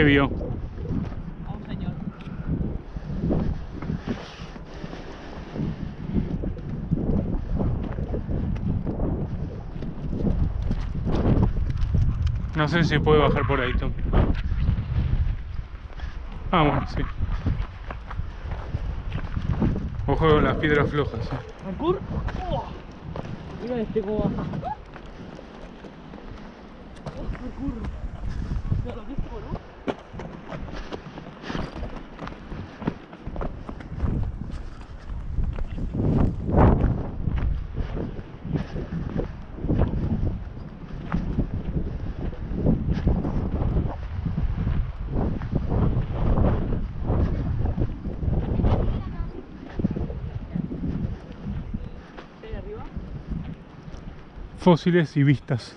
¿Qué vio? A un señor. No sé si puede bajar por ahí, Tom. Ah, bueno, sí. Ojo con las piedras flojas. eh. ¿Parkour? Oh. Mira este cómo baja. Oh, parkour. Ya lo viste, ¿no? ¿Ahí arriba? Fósiles y vistas.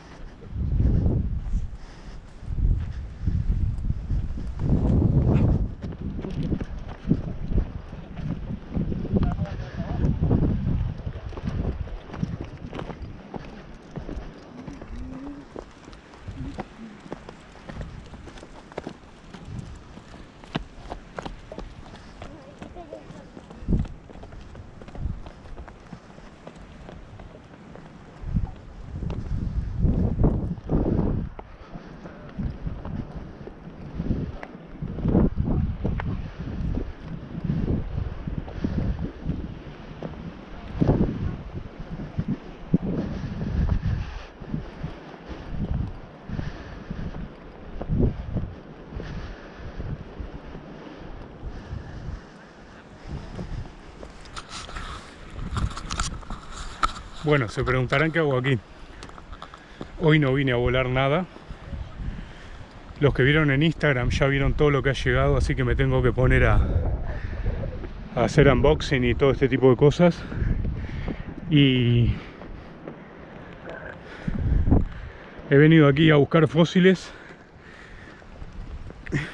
Bueno, se preguntarán qué hago aquí. Hoy no vine a volar nada. Los que vieron en Instagram ya vieron todo lo que ha llegado, así que me tengo que poner a, hacer unboxing y todo este tipo de cosas. Y he venido aquí a buscar fósiles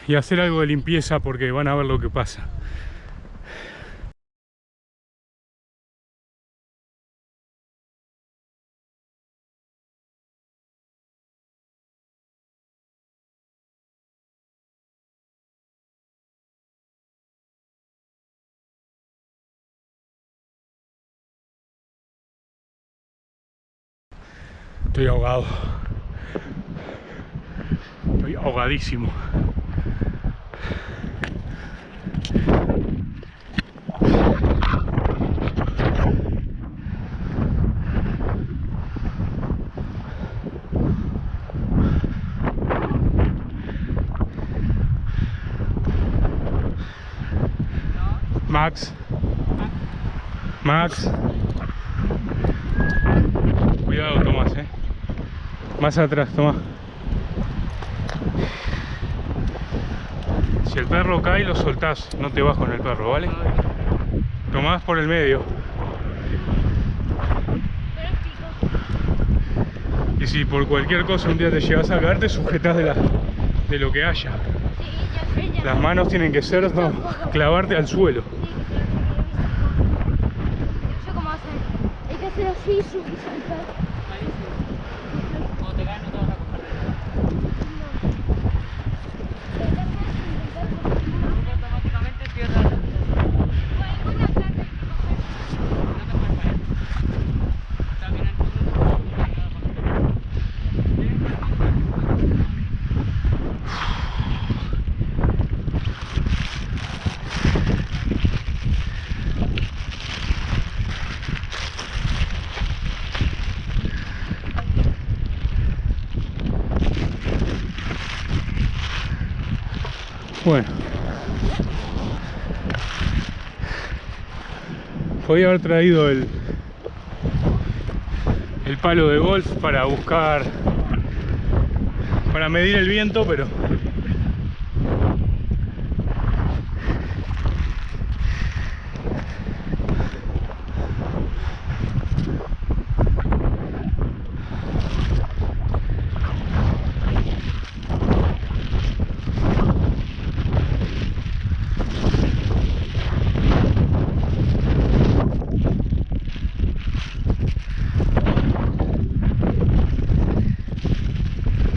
y hacer algo de limpieza porque van a ver lo que pasa. Estoy ahogado. Estoy ahogadísimo. Max. Max. Cuidado, Tomás, eh. Más atrás, toma. Si el perro cae, lo soltás, no te vas con el perro, ¿vale? Tomás por el medio. Y si por cualquier cosa un día te llegas a caer, te sujetas de, la, de lo que haya. Las manos tienen que ser, no, clavarte al suelo. Yo cómo hacer. Hay que hacer así y saltar. Malísimo. Cuando te caes no te vas a coger de automáticamente cierras. No te puedes caer. También el punto Bueno. Podía haber traído el, el palo de golf para buscar, para medir el viento, pero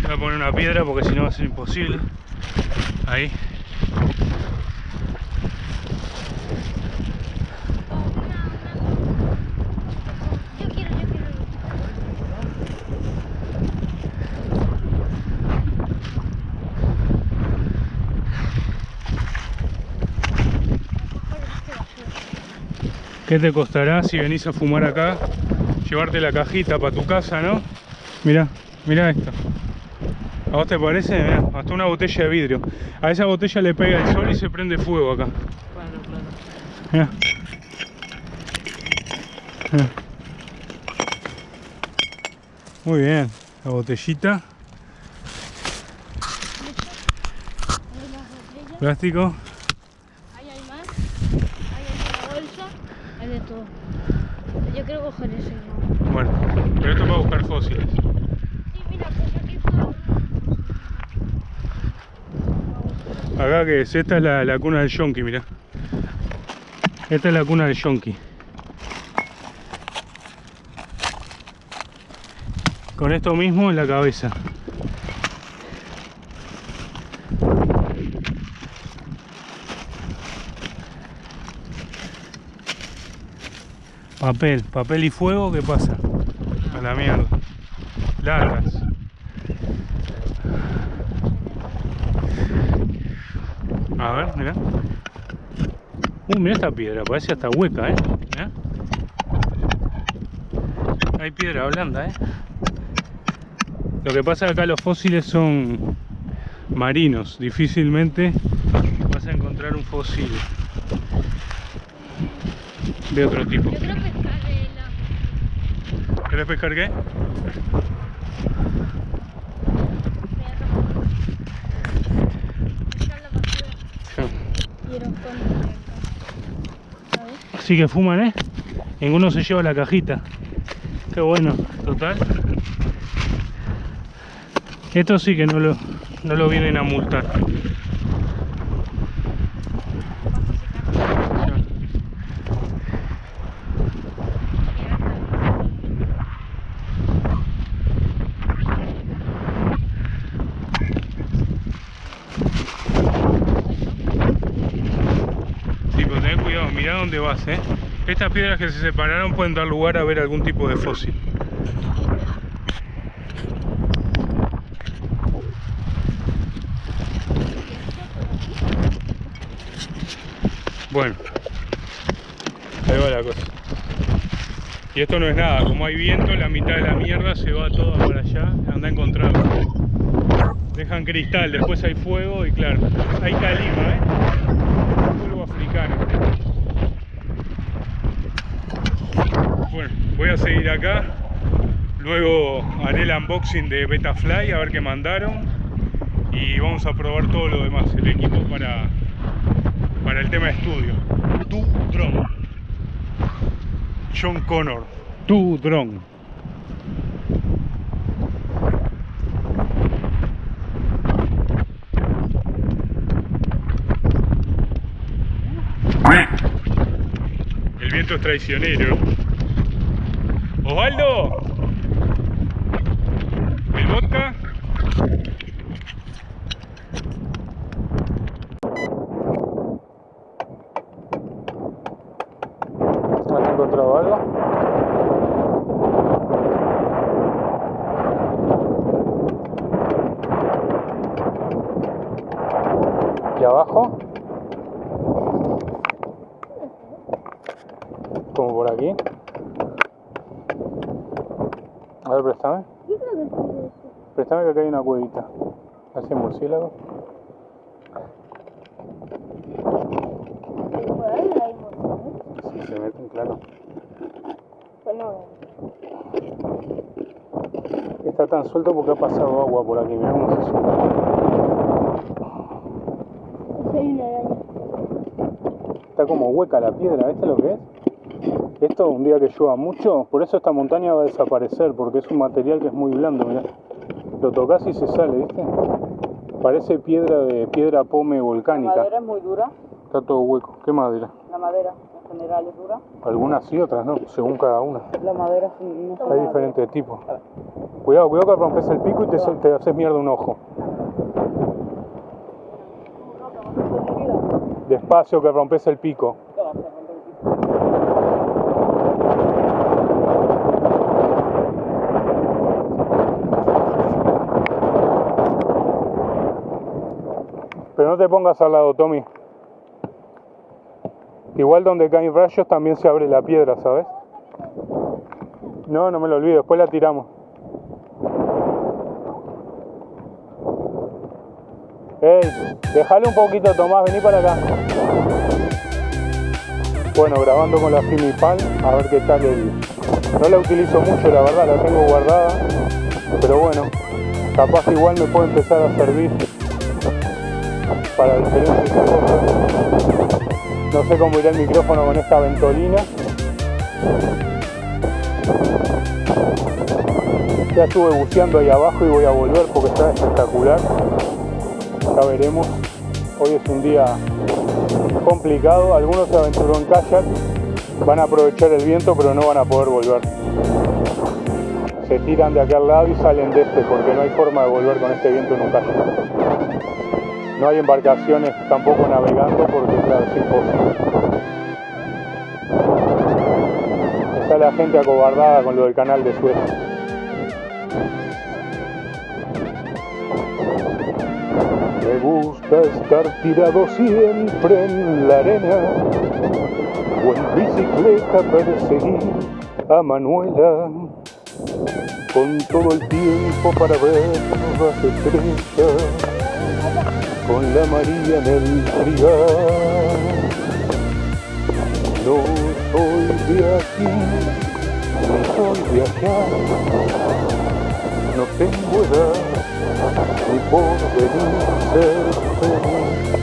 voy a poner una piedra porque si no va a ser imposible. Ahí. ¿Qué te costará si venís a fumar acá? Llevarte la cajita para tu casa, ¿no? Mirá, mirá esto. ¿A vos te parece? Mirá, hasta una botella de vidrio. A esa botella le pega el sol y se prende fuego acá. Claro, claro. Mirá. Mirá. Muy bien, la botellita, plástico. ahí hay más. Ahí hay una bolsa. Hay de todo. Yo quiero coger ese. ¿no? Bueno, pero esto para buscar fósiles. Sí, mira, pues aquí está. Acá que es, esta es la, la cuna del yonki, mirá. Esta es la cuna del yonki. Con esto mismo en la cabeza. Papel, papel y fuego, ¿qué pasa? A la mierda. Largas. A ver, mira. Uh, mira esta piedra, parece hasta hueca, ¿eh? Mirá. Hay piedra blanda, ¿eh? Lo que pasa es que acá los fósiles son marinos, difícilmente vas a encontrar un fósil de otro tipo. Yo quiero pescar de la. ¿Querés pescar qué? Pescar la basura. Quiero con. ¿Sabes? Sí que fuman, ¿eh? Ninguno se lleva la cajita. Qué bueno, total. Esto sí que no lo, no lo vienen a multar. Sí, pero ten cuidado, mirá dónde vas, ¿eh? Estas piedras que se separaron pueden dar lugar a ver algún tipo de fósil. Bueno, ahí va la cosa. Y esto no es nada, como hay viento, la mitad de la mierda se va toda para allá, anda a encontrarlo. Dejan cristal, después hay fuego y claro, hay calima, ¿eh? Polvo africano. Bueno, seguir acá. Luego haré el unboxing de Betafly a ver qué mandaron. Y vamos a probar todo lo demás, el equipo para, para el tema de estudio. Tu drone. John Connor. Tu drone. El viento es traicionero. Osvaldo. ¿El? ¿Has encontrado algo? ¿Y abajo? Como por aquí. A ver, préstame. Yo creo que eso. Préstame que acá hay una cuevita. ¿Hace murciélago? Si se meten, claro. Pues no. Está tan suelto porque ha pasado agua por aquí. Mirá cómo se suelta. Aquí hay una araña. Está como hueca la piedra, ¿viste lo que es? Esto un día que llueva mucho, por eso esta montaña va a desaparecer, porque es un material que es muy blando, mirá. Lo tocas y se sale, ¿viste? Parece piedra de piedra pome La volcánica. madera es muy dura. Está todo hueco. ¿Qué madera? La madera en general es dura. Algunas sí, otras no, según cada una. La madera sí, no Hay nada. diferentes tipos. Cuidado, cuidado que rompes el pico y te, te haces mierda un ojo. Despacio que rompes el pico. ¿Qué vas a romper el piso? Pero no te pongas al lado, Tommy. Igual donde caen rayos también se abre la piedra, ¿sabes? No, no me lo olvido, después la tiramos. Ey, déjale un poquito, Tomás, vení para acá. Bueno, grabando con la Filmipal, a ver qué tal el... No la utilizo mucho, la verdad, la tengo guardada. Pero bueno, capaz igual me puede empezar a servir para. No sé cómo irá el micrófono con esta ventolina. Ya estuve buceando ahí abajo y voy a volver porque está espectacular. Ya veremos. Hoy es un día complicado. Algunos se aventuró en kayak. Van a aprovechar el viento pero no van a poder volver. Se tiran de aquel lado y salen de este porque no hay forma de volver con este viento en un kayak. No hay embarcaciones tampoco navegando porque claro, es imposible. Está la gente acobardada con lo del canal de Suez. Me gusta estar tirado siempre en la arena o en bicicleta perseguir a Manuela con todo el tiempo para ver las estrellas con la María en el trigal. No soy de aquí, no soy de allá, no tengo edad ni por venir ser feliz.